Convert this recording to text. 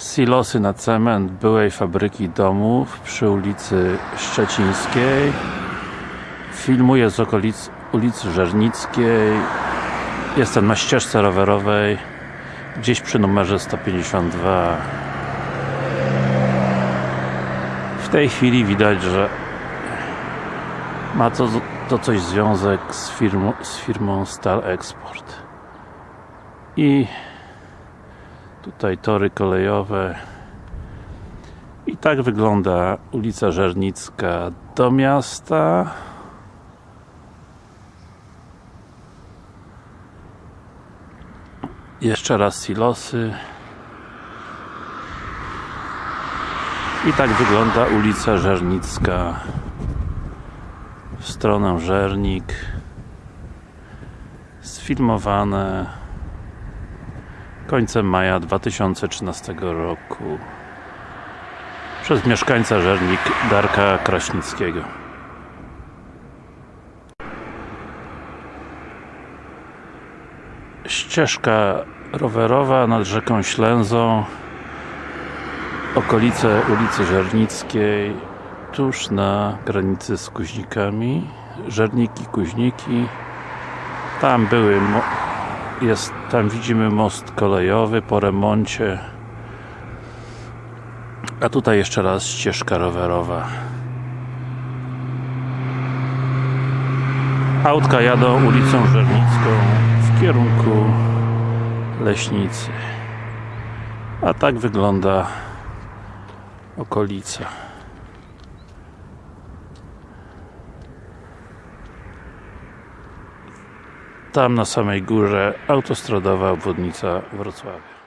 Silosy na cement byłej fabryki domów przy ulicy Szczecińskiej. Filmuję z okolic ulicy Żernickiej jestem na ścieżce rowerowej gdzieś przy numerze 152 w tej chwili widać, że ma to, to coś związek z firmą, z firmą Stal Export. I tutaj tory kolejowe. I tak wygląda ulica Żernicka do miasta. Jeszcze raz silosy. I tak wygląda ulica Żernicka. W stronę Żernik. Sfilmowane końcem maja 2013 roku. Przez mieszkańca Żernik Darka Kraśnickiego. Ścieżka rowerowa nad rzeką Ślęzą. Okolice ulicy Żernickiej tuż na granicy z Kuźnikami. Żerniki, Kuźniki. Tam były jest, tam widzimy most kolejowy po remoncie. A tutaj jeszcze raz ścieżka rowerowa. Autka jadą ulicą Żernicką w kierunku Leśnicy. A tak wygląda okolica tam na samej górze autostradowa obwodnica Wrocławia